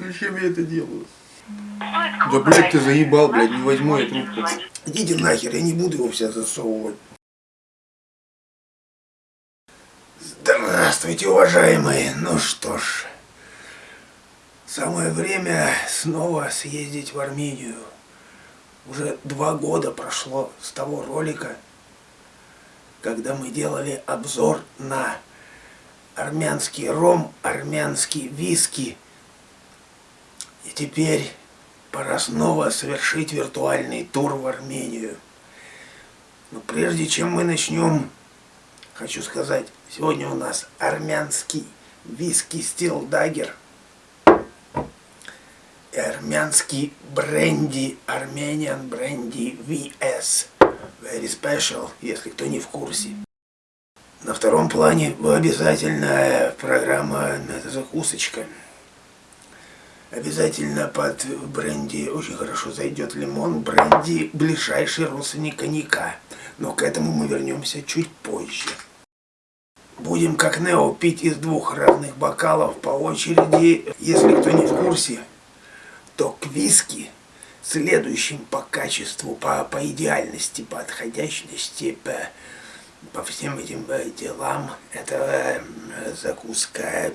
Зачем я это делаю? Да, блядь, ты заебал, блядь, не возьму я трубку. Идите нахер, я не буду его вся засовывать. Здравствуйте, уважаемые. Ну что ж, самое время снова съездить в Армению. Уже два года прошло с того ролика, когда мы делали обзор на армянский ром, армянский виски. И теперь пора снова совершить виртуальный тур в Армению. Но прежде чем мы начнем, хочу сказать, сегодня у нас армянский виски стил дагер и армянский бренди, армениан бренди VS. Very special, если кто не в курсе. На втором плане обязательная программа это закусочка. Обязательно под бренди очень хорошо зайдет лимон. Бренди ближайший родственник коньяка. Но к этому мы вернемся чуть позже. Будем как Нео пить из двух разных бокалов по очереди. Если кто не в курсе, то к виски следующим по качеству, по, по идеальности, по отходящности, по по всем этим э, делам. Это э, закуска,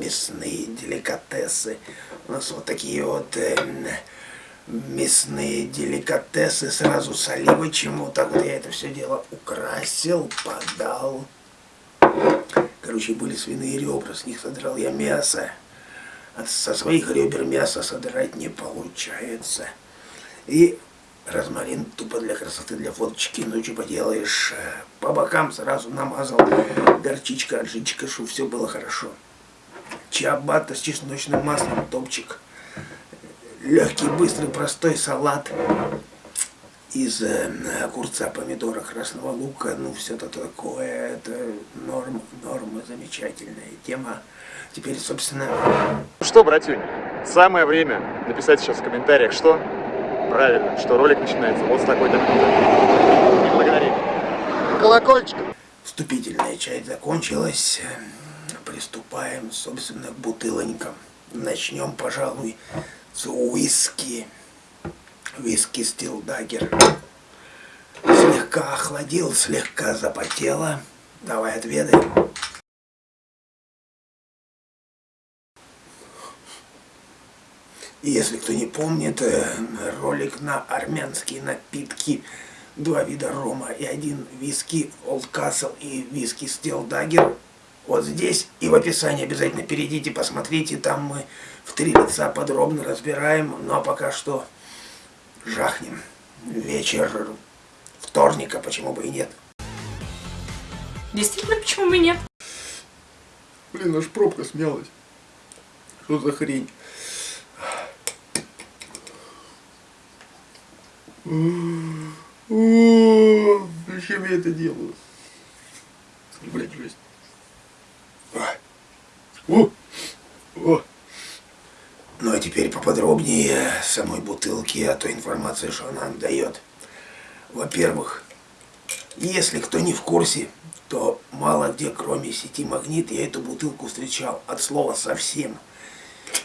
мясные деликатесы. У нас вот такие вот э, мясные деликатесы сразу с оливочем. Вот так вот я это все дело украсил, подал. Короче, были свиные ребра, с них содрал я мясо. Со своих ребер мясо содрать не получается. И розмарин тупо для красоты, для фоточки, ну что поделаешь, э, по бокам сразу намазал горчичка, аджичка, чтобы все было хорошо. Чиабатта с чесночным маслом, топчик. Легкий, быстрый, простой салат из э, огурца, помидора, красного лука, ну все это такое, это норма, норма, замечательная тема. Теперь, собственно... Что, братюнь, самое время написать сейчас в комментариях, что Правильно, что ролик начинается вот с такой-то минуты. Не благодари. Колокольчик. Вступительная часть закончилась. Приступаем, собственно, к бутылонькам. Начнем, пожалуй, с уиски. Виски Стил Даггер. Слегка охладил, слегка запотело. Давай отведаем. Если кто не помнит, э, ролик на армянские напитки, два вида рома и один виски Old Castle и виски Steel Dagger. Вот здесь и в описании обязательно перейдите, посмотрите, там мы в три лица подробно разбираем. Ну а пока что жахнем. Вечер вторника, почему бы и нет. Действительно, почему бы и нет? Блин, аж пробка смелась. Что за хрень? Зачем я это делаю? Блять, жесть. О! О! Ну а теперь поподробнее самой бутылки, а той информации, что она нам дает. Во-первых, если кто не в курсе, то мало где, кроме сети Магнит, я эту бутылку встречал от слова совсем.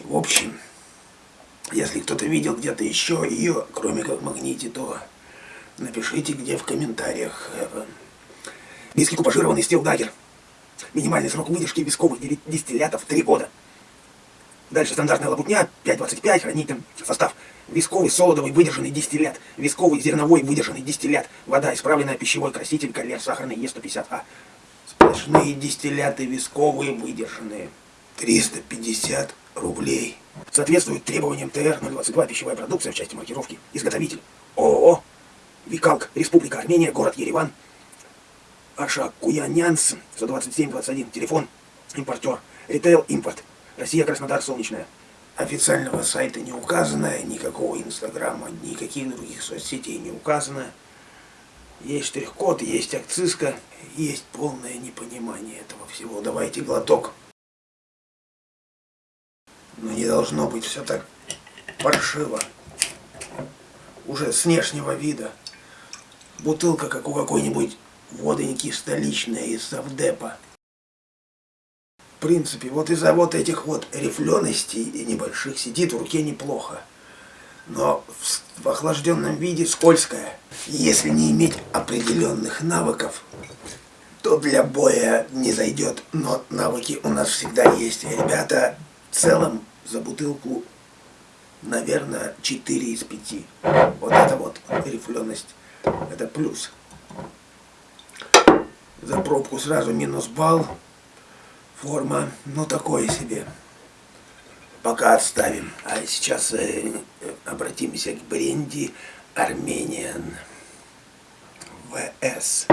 В общем, если кто-то видел где-то еще ее, кроме как магните, то напишите где в комментариях. Виски купажированный стилдагер. Минимальный срок выдержки висковых дистиллятов 3 года. Дальше стандартная лабутня 5.25, хранитель, состав. Висковый солодовый выдержанный дистиллят. Висковый зерновой выдержанный дистиллят. Вода, исправленная пищевой краситель, колер, сахарный Е150А. Сплошные дистилляты висковые выдержанные. 350 рублей. Соответствует требованиям ТР-022 пищевая продукция в части маркировки. Изготовитель ООО Викалк, Республика Армения, город Ереван. Аша Куянянс, 127-21, телефон, импортер, ритейл, импорт. Россия, Краснодар, Солнечная. Официального сайта не указано, никакого инстаграма, никаких других соцсетей не указано. Есть штрих-код, есть акцизка, есть полное непонимание этого всего. Давайте глоток. Но не должно быть все так паршиво. Уже с внешнего вида. Бутылка, как у какой-нибудь водоньки столичной из Савдепа. принципе, вот из-за вот этих вот рифленостей и небольших сидит в руке неплохо. Но в, в охлажденном виде скользкая. Если не иметь определенных навыков, то для боя не зайдет. Но навыки у нас всегда есть. Ребята, в целом за бутылку, наверное, 4 из 5. Вот это вот рифленость, это плюс. За пробку сразу минус балл. Форма, ну такое себе. Пока отставим. А сейчас э, обратимся к бренди Армениан ВС.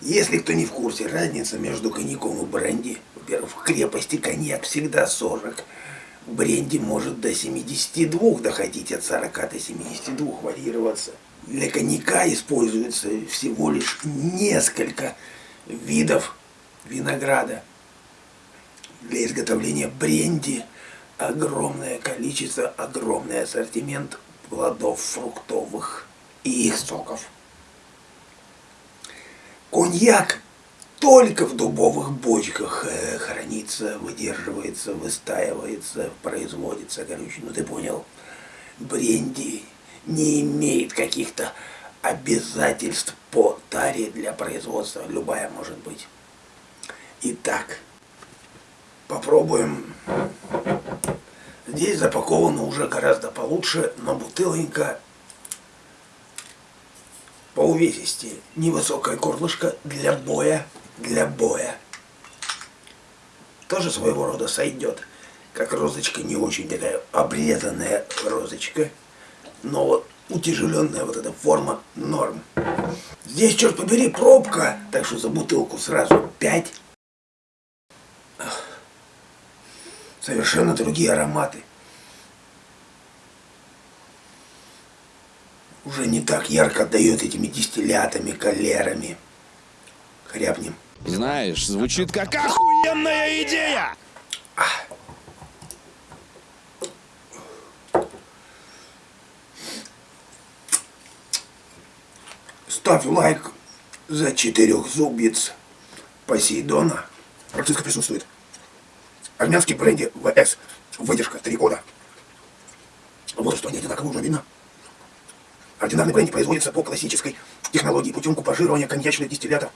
Если кто не в курсе, разница между коньяком и бренди, в крепости коньяк всегда 40. В бренди может до 72 доходить, от 40 до 72 варьироваться. Для коньяка используется всего лишь несколько видов винограда. Для изготовления бренди огромное количество, огромный ассортимент плодов фруктовых и их соков. Коньяк только в дубовых бочках э, хранится, выдерживается, выстаивается, производится, короче, ну ты понял. Бренди не имеет каких-то обязательств по таре для производства, любая может быть. Итак, попробуем. Здесь запаковано уже гораздо получше, но бутылонька по увесисти. Невысокое горлышко для боя, для боя. Тоже своего рода сойдет. Как розочка, не очень такая обрезанная розочка. Но вот утяжеленная вот эта форма норм. Здесь, черт побери, пробка, так что за бутылку сразу 5. Совершенно другие ароматы. Уже не так ярко отдает этими дистиллятами, калерами. Хряпнем. Знаешь, звучит как охуенная идея! Ставь лайк за четырех зубец Посейдона. Практически присутствует. Армянский бренди ВС. Выдержка 3 года. Вот что они одинаково уже видно. Ординарный бренди производится по классической технологии путем купажирования коньячных дистиллятов.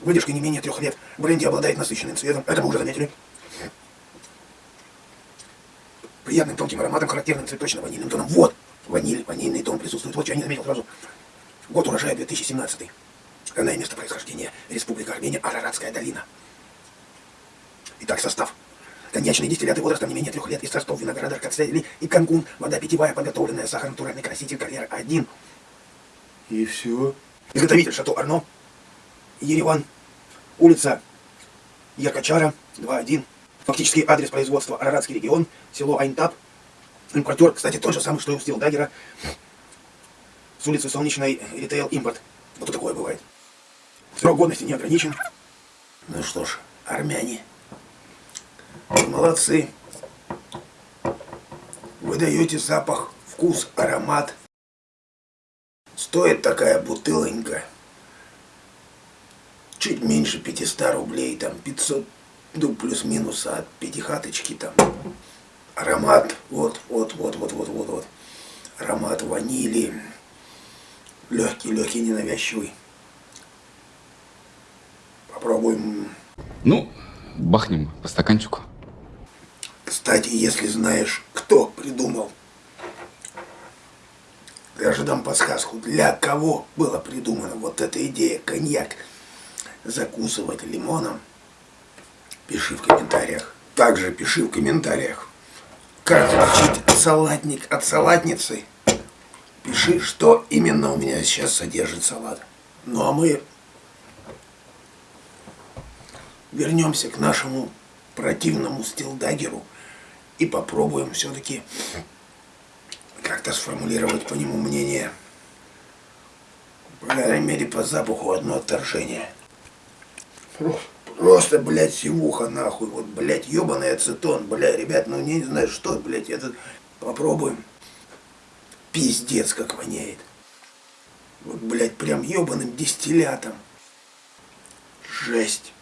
Выдержка не менее трех лет. Бренди обладает насыщенным цветом. Это мы уже заметили. Приятным тонким ароматом, характерным цветочно-ванильным тоном. Вот! Ваниль, ванильный тон присутствует. Вот что я не заметил сразу. Год урожая 2017. Страна и место происхождения. Республика Армения, Араратская долина. Итак, состав. Коньячные дистилляты возрастом не менее трех лет из сортов винограда, аркацели и канкун. Вода питьевая, подготовленная, сахар, натуральный краситель, карьера один. И все. Изготовитель Шато Арно. Ереван. Улица Якачара, 2.1. Фактический адрес производства Араратский регион, село Айнтап. Импортер, кстати, тот же самый, что и у Стил Даггера с улицы Солнечной ритейл импорт. Вот такое бывает. Срок годности не ограничен. Ну что ж, армяне, молодцы. Вы даете запах, вкус, аромат. Стоит такая бутылонька чуть меньше 500 рублей, там 500, ну плюс-минус от пятихаточки там. Аромат, вот, вот, вот, вот, вот, вот, вот. Аромат ванили, Легкий, легкий, ненавязчивый. Попробуем. Ну, бахнем по стаканчику. Кстати, если знаешь, кто придумал, я же дам подсказку, для кого была придумана вот эта идея коньяк закусывать лимоном, пиши в комментариях. Также пиши в комментариях, как отличить салатник от салатницы Пиши, что именно у меня сейчас содержит салат. Ну а мы вернемся к нашему противному стилдагеру и попробуем все-таки как-то сформулировать по нему мнение. По крайней мере, по запаху одно отторжение. Просто, блядь, сивуха нахуй. Вот, блядь, ебаный ацетон. Блядь, ребят, ну не знаю, что, блядь, это... Попробуем. Пиздец, как воняет. Вот, блядь, прям ебаным дистиллятом. Жесть.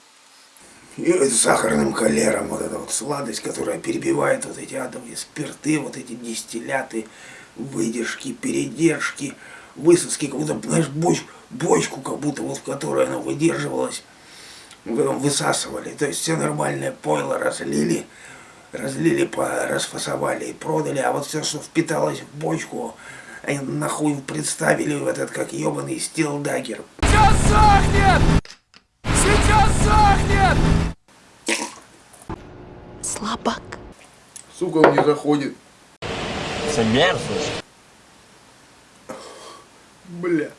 И с сахарным холером, вот эта вот сладость, которая перебивает вот эти адовые спирты, вот эти дистилляты, выдержки, передержки, высоски, как будто, знаешь, боч, бочку, как будто вот в которой она выдерживалась, вы- высасывали. То есть все нормальное пойло разлили, разлили, по- расфасовали и продали, а вот все, что впиталось в бочку, они нахуй представили в этот, как ебаный стилдагер. Сейчас сохнет! Сейчас сохнет! Слабак. Сука, он не заходит. Мерзость. Бля.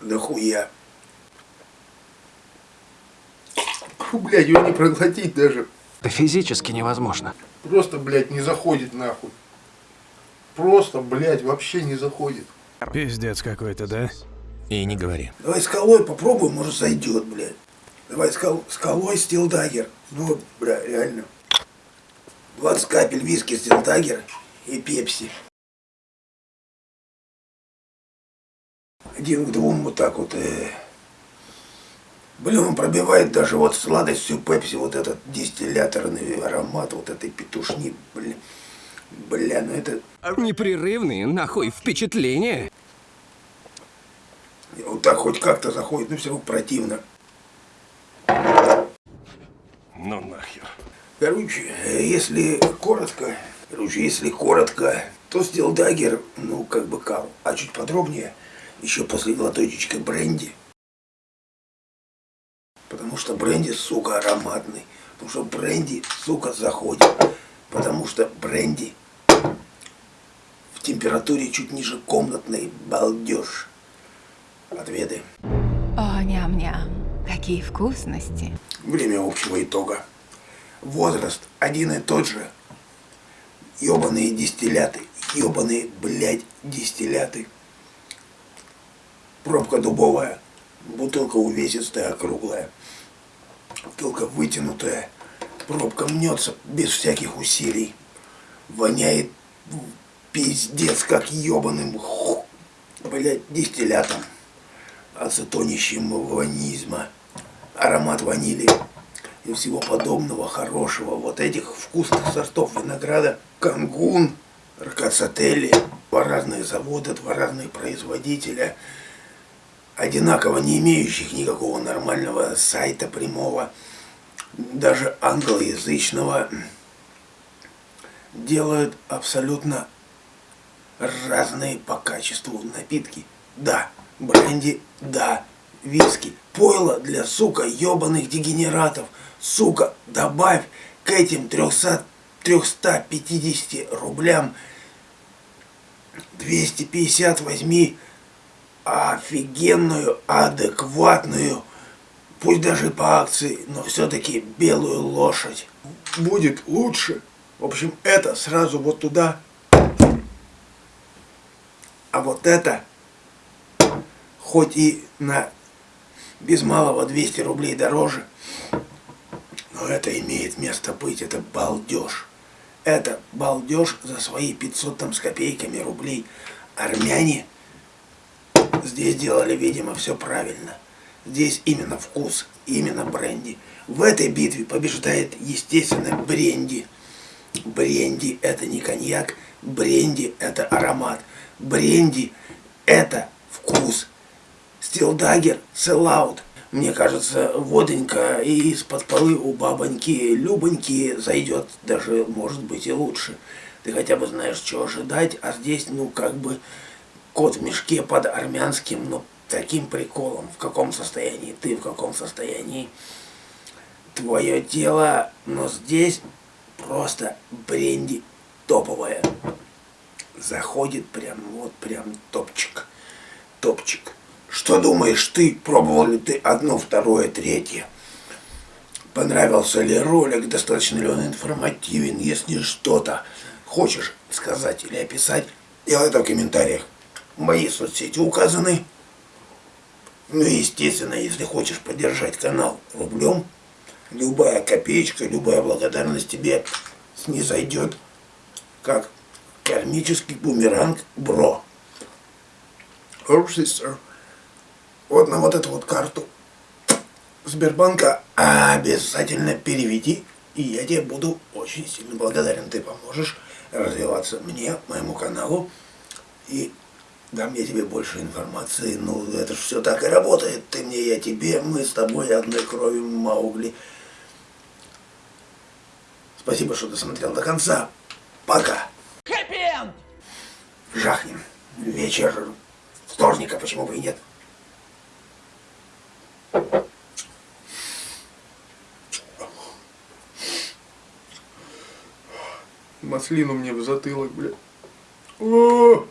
Нахуя? Фу, блядь, его не проглотить даже. Это физически невозможно. Просто, блядь, не заходит нахуй. Просто, блядь, вообще не заходит. Пиздец какой-то, да? И не говори. Давай с колой попробуем, может зайдет, блядь. Давай с кол, с колой стилдагер. Ну, бля, реально. 20 капель виски стилдагер и пепси. Один к двум вот так вот. Э. Блин, он пробивает даже вот сладость всю пепси, вот этот дистилляторный аромат вот этой петушни, блин. Бля, ну это Непрерывные, нахуй, впечатления. вот так хоть как-то заходит, но все равно противно. Ну нахер. Короче, если коротко, короче, если коротко, то стилдагер, ну, как бы кал. А чуть подробнее, еще после глоточечка бренди. Потому что бренди, сука, ароматный. Потому что бренди, сука, заходит. Потому что бренди в температуре чуть ниже комнатной балдеж. Отведы. О, ням-ням. Какие вкусности. Время общего итога. Возраст один и тот же. Ёбаные дистилляты. Ёбаные, блядь, дистилляты. Пробка дубовая. Бутылка увесистая, округлая. Бутылка вытянутая. Пробка мнется без всяких усилий. Воняет пиздец, как ёбаным, ху- блядь, дистиллятом. Ацетонищем ванизма. Аромат ванили и всего подобного хорошего. Вот этих вкусных сортов винограда. Кангун, Ркацатели. Два разных завода, два разных производителя. Одинаково не имеющих никакого нормального сайта прямого. Даже англоязычного. Делают абсолютно разные по качеству напитки. Да, бренди, да, виски. Пойло для, сука, ебаных дегенератов. Сука, добавь к этим 300, 350 рублям 250 возьми офигенную, адекватную, пусть даже по акции, но все-таки белую лошадь. Будет лучше. В общем, это сразу вот туда. А вот это, хоть и на без малого 200 рублей дороже, но это имеет место быть, это балдеж. Это балдеж за свои 500 там с копейками рублей. Армяне здесь делали, видимо, все правильно. Здесь именно вкус, именно бренди. В этой битве побеждает, естественно, бренди. Бренди – это не коньяк, бренди – это аромат. Бренди – это вкус. Стилдагер – селлаут. Мне кажется, водонька из-под полы у бабоньки Любоньки зайдет даже, может быть, и лучше. Ты хотя бы знаешь, что ожидать, а здесь, ну, как бы, кот в мешке под армянским, ну, таким приколом. В каком состоянии ты, в каком состоянии твое тело, но здесь просто бренди топовая. Заходит прям, вот прям топчик, топчик. Что думаешь ты? Пробовал ли ты одно, второе, третье? Понравился ли ролик? Достаточно ли он информативен? Если что-то хочешь сказать или описать, делай это в комментариях. Мои соцсети указаны. Ну и естественно, если хочешь поддержать канал рублем, любая копеечка, любая благодарность тебе снизойдет, как кармический бумеранг бро. Вот на вот эту вот карту Сбербанка обязательно переведи, и я тебе буду очень сильно благодарен. Ты поможешь развиваться мне, моему каналу, и дам я тебе больше информации. Ну, это же все так и работает. Ты мне, я тебе, мы с тобой одной крови Маугли. Спасибо, что досмотрел до конца. Пока. Жахнем. Вечер вторника, почему бы и нет. Маслину мне в затылок, блядь. О!